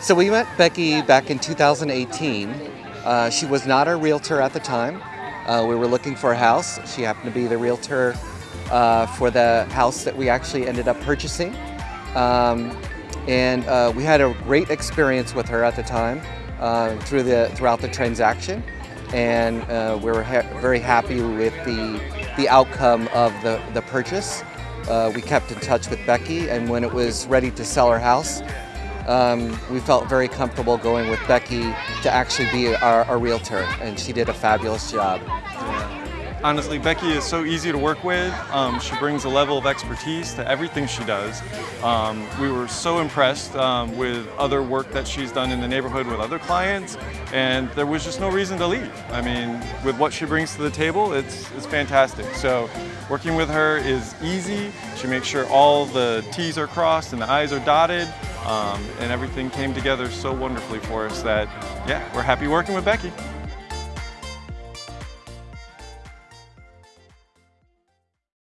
So we met Becky back in 2018. Uh, she was not a realtor at the time. Uh, we were looking for a house. She happened to be the realtor uh, for the house that we actually ended up purchasing. Um, and uh, we had a great experience with her at the time uh, through the throughout the transaction, and uh, we were ha very happy with the the outcome of the the purchase. We kept in touch with Becky, and when it was ready to sell our house, um, we felt very comfortable going with Becky to actually be our, our realtor, and she did a fabulous job. Honestly, Becky is so easy to work with. Um, she brings a level of expertise to everything she does. Um, we were so impressed um, with other work that she's done in the neighborhood with other clients, and there was just no reason to leave. I mean, with what she brings to the table, it's, it's fantastic. So working with her is easy. She makes sure all the T's are crossed and the I's are dotted, um, and everything came together so wonderfully for us that, yeah, we're happy working with Becky.